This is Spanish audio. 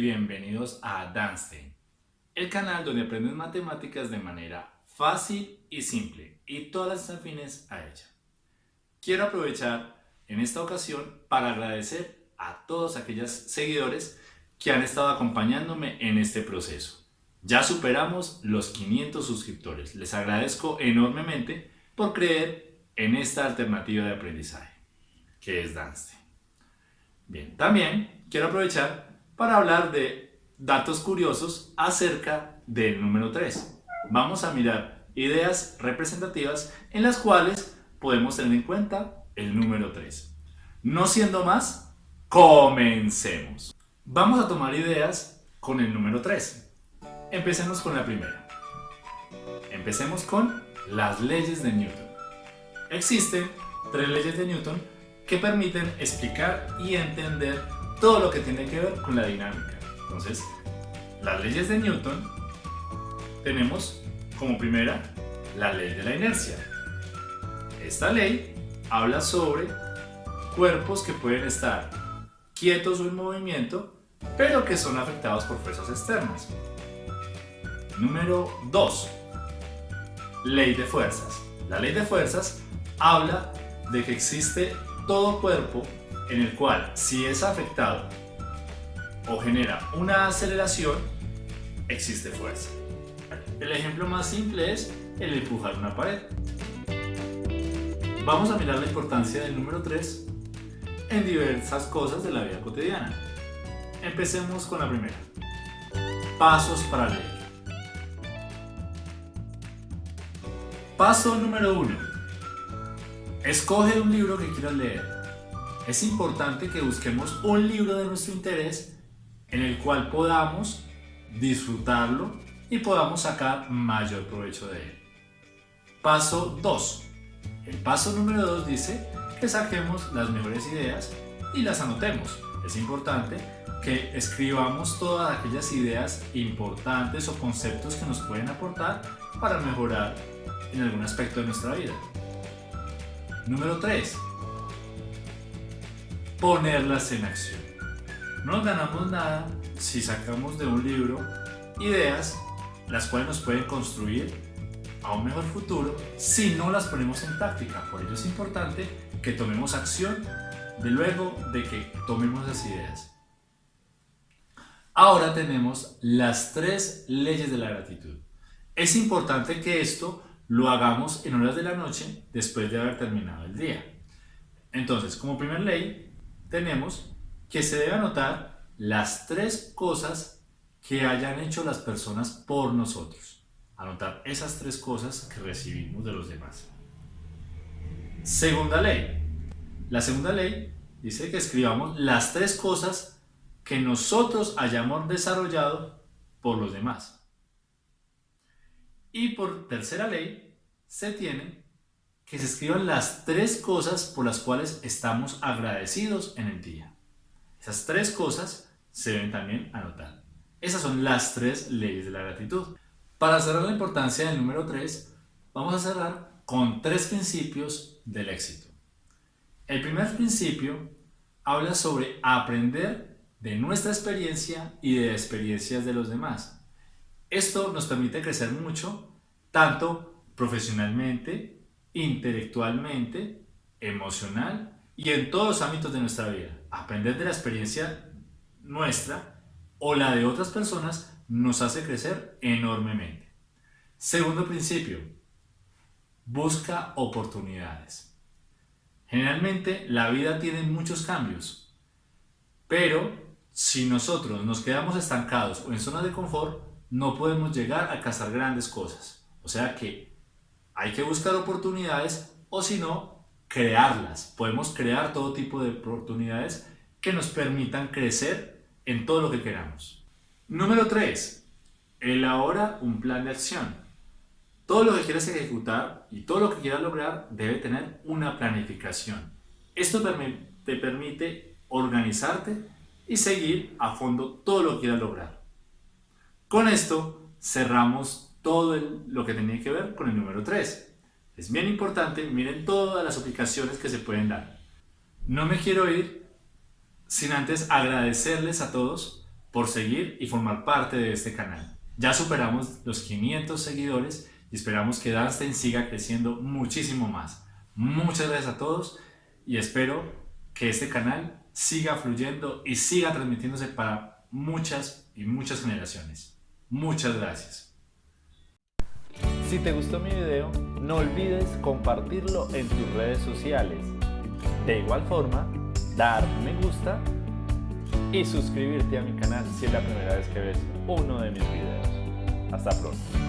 Bienvenidos a Danstein, el canal donde aprendes matemáticas de manera fácil y simple y todas las afines a ella. Quiero aprovechar en esta ocasión para agradecer a todos aquellos seguidores que han estado acompañándome en este proceso. Ya superamos los 500 suscriptores. Les agradezco enormemente por creer en esta alternativa de aprendizaje, que es Danstein. Bien, también quiero aprovechar para hablar de datos curiosos acerca del número 3. Vamos a mirar ideas representativas en las cuales podemos tener en cuenta el número 3. No siendo más, comencemos. Vamos a tomar ideas con el número 3. Empecemos con la primera. Empecemos con las leyes de Newton. Existen tres leyes de Newton que permiten explicar y entender todo lo que tiene que ver con la dinámica. Entonces, las leyes de Newton tenemos como primera la ley de la inercia. Esta ley habla sobre cuerpos que pueden estar quietos o en movimiento, pero que son afectados por fuerzas externas. Número 2. Ley de fuerzas. La ley de fuerzas habla de que existe todo cuerpo en el cual si es afectado o genera una aceleración, existe fuerza. El ejemplo más simple es el empujar una pared. Vamos a mirar la importancia del número 3 en diversas cosas de la vida cotidiana. Empecemos con la primera. Pasos para leer. Paso número 1. Escoge un libro que quieras leer. Es importante que busquemos un libro de nuestro interés en el cual podamos disfrutarlo y podamos sacar mayor provecho de él. Paso 2. El paso número 2 dice que saquemos las mejores ideas y las anotemos. Es importante que escribamos todas aquellas ideas importantes o conceptos que nos pueden aportar para mejorar en algún aspecto de nuestra vida. Número 3. Ponerlas en acción. No nos ganamos nada si sacamos de un libro ideas las cuales nos pueden construir a un mejor futuro si no las ponemos en práctica. Por ello es importante que tomemos acción de luego de que tomemos las ideas. Ahora tenemos las tres leyes de la gratitud. Es importante que esto lo hagamos en horas de la noche después de haber terminado el día. Entonces, como primer ley, tenemos que se debe anotar las tres cosas que hayan hecho las personas por nosotros. Anotar esas tres cosas que recibimos de los demás. Segunda ley. La segunda ley dice que escribamos las tres cosas que nosotros hayamos desarrollado por los demás. Y por tercera ley, se tiene que se escriban las tres cosas por las cuales estamos agradecidos en el día. Esas tres cosas se deben también anotar. Esas son las tres leyes de la gratitud. Para cerrar la importancia del número 3, vamos a cerrar con tres principios del éxito. El primer principio habla sobre aprender de nuestra experiencia y de experiencias de los demás. Esto nos permite crecer mucho, tanto profesionalmente, intelectualmente, emocional y en todos los ámbitos de nuestra vida. Aprender de la experiencia nuestra o la de otras personas nos hace crecer enormemente. Segundo principio, busca oportunidades. Generalmente la vida tiene muchos cambios, pero si nosotros nos quedamos estancados o en zonas de confort, no podemos llegar a cazar grandes cosas. O sea que hay que buscar oportunidades o si no, crearlas. Podemos crear todo tipo de oportunidades que nos permitan crecer en todo lo que queramos. Número 3. Elabora un plan de acción. Todo lo que quieras ejecutar y todo lo que quieras lograr debe tener una planificación. Esto te permite organizarte y seguir a fondo todo lo que quieras lograr. Con esto cerramos todo lo que tenía que ver con el número 3. Es bien importante, miren todas las aplicaciones que se pueden dar. No me quiero ir sin antes agradecerles a todos por seguir y formar parte de este canal. Ya superamos los 500 seguidores y esperamos que Danstein siga creciendo muchísimo más. Muchas gracias a todos y espero que este canal siga fluyendo y siga transmitiéndose para muchas y muchas generaciones. Muchas gracias. Si te gustó mi video, no olvides compartirlo en tus redes sociales. De igual forma, dar me gusta y suscribirte a mi canal si es la primera vez que ves uno de mis videos. Hasta pronto.